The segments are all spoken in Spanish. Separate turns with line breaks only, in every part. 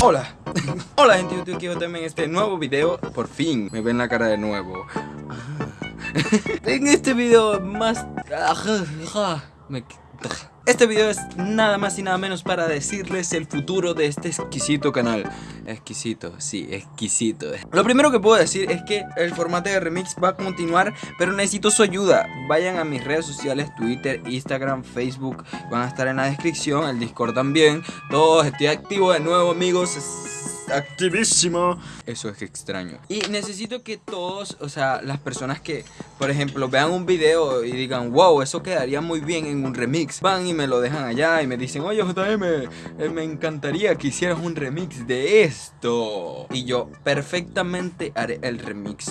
Hola, hola gente de YouTube, quiero también este nuevo video. Por fin, me ven la cara de nuevo. En este video más... Este video es nada más y nada menos para decirles el futuro de este exquisito canal. Exquisito, sí, exquisito. Lo primero que puedo decir es que el formato de remix va a continuar Pero necesito su ayuda. Vayan a mis redes sociales, Twitter, Instagram, Facebook Van a estar en la descripción, el Discord también. Todos, estoy activo de nuevo amigos activísimo Eso es extraño. Y necesito que todos, o sea, las personas que, por ejemplo, vean un video y digan Wow, eso quedaría muy bien en un remix. Van y me lo dejan allá y me dicen Oye JM, eh, me encantaría que hicieras un remix de esto. Y yo perfectamente haré el remix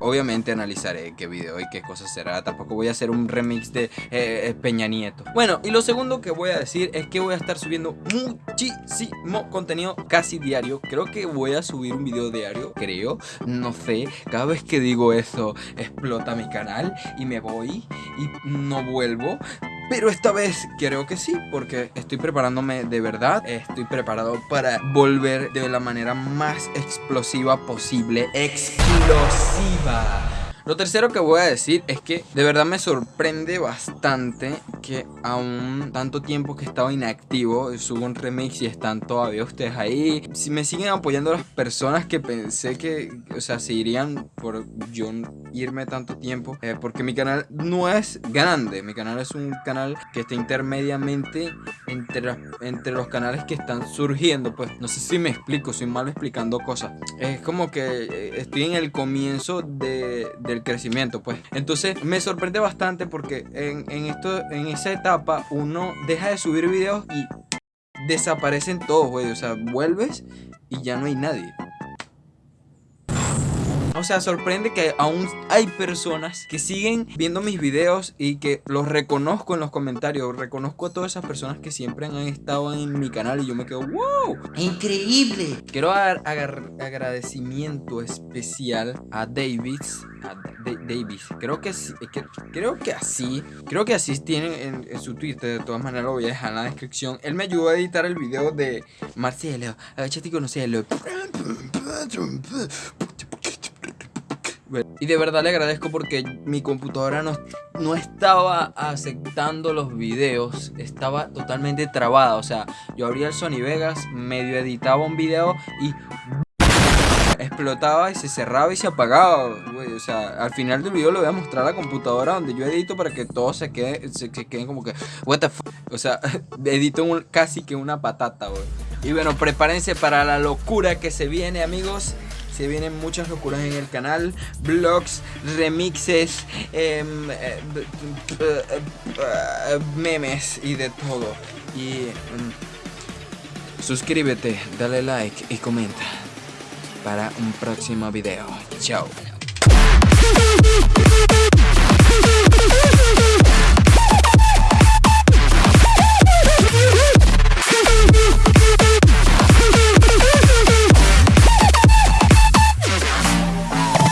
Obviamente analizaré qué video y qué cosas será. Tampoco voy a hacer un remix de eh, eh, Peña Nieto. Bueno, y lo segundo que voy a decir es que voy a estar subiendo muchísimo contenido casi diario. Creo que voy a subir un video diario, creo, no sé. Cada vez que digo eso explota mi canal y me voy y no vuelvo pero esta vez creo que sí, porque estoy preparándome de verdad. Estoy preparado para volver de la manera más explosiva posible. Explosiva. Lo tercero que voy a decir es que de verdad me sorprende bastante que aún tanto tiempo que he estado inactivo subo un remix y están todavía ustedes ahí. Si me siguen apoyando las personas que pensé que, o sea, se irían por yo irme tanto tiempo, eh, porque mi canal no es grande, mi canal es un canal que está intermediamente entre, entre los canales que están surgiendo, pues no sé si me explico, soy malo explicando cosas. Es como que eh, estoy en el comienzo de del crecimiento, pues. Entonces me sorprende bastante porque en, en, esto, en esa etapa uno deja de subir videos y desaparecen todos, güey. O sea, vuelves y ya no hay nadie. O sea, sorprende que aún hay personas que siguen viendo mis videos y que los reconozco en los comentarios. Reconozco a todas esas personas que siempre han estado en mi canal y yo me quedo, wow, increíble. Quiero dar agradecimiento especial a Davis. A Davis, creo que, creo que así, creo que así tiene en, en, su Twitter. De todas maneras, lo voy a dejar en la descripción. Él me ayudó a editar el video de Marcelo. Agachate con Marcelo. Y de verdad le agradezco porque mi computadora no, no estaba aceptando los videos Estaba totalmente trabada O sea, yo abría el Sony Vegas, medio editaba un video y explotaba y se cerraba y se apagaba, O sea, al final del video le voy a mostrar la computadora donde yo edito para que todo se quede, se, queden como que, what. O sea, edito casi que una patata, güey. Y bueno, prepárense para la locura que se viene, amigos. Se vienen muchas locuras en el canal, vlogs, remixes, em, eh, memes y de todo. Y mm, suscríbete, dale like y comenta para un próximo video. Chao.